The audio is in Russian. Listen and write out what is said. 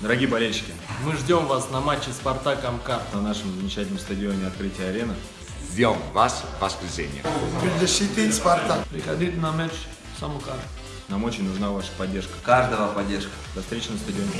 Дорогие болельщики, Мы ждем вас на матче Спартак Амкар. на нашем замечательном стадионе открытия арены Ждем вас в воскресенье. защитить Спартак. Приходите на матч Самукар. нам очень нужна ваша поддержка. Каждого поддержка. До встречи на стадионе.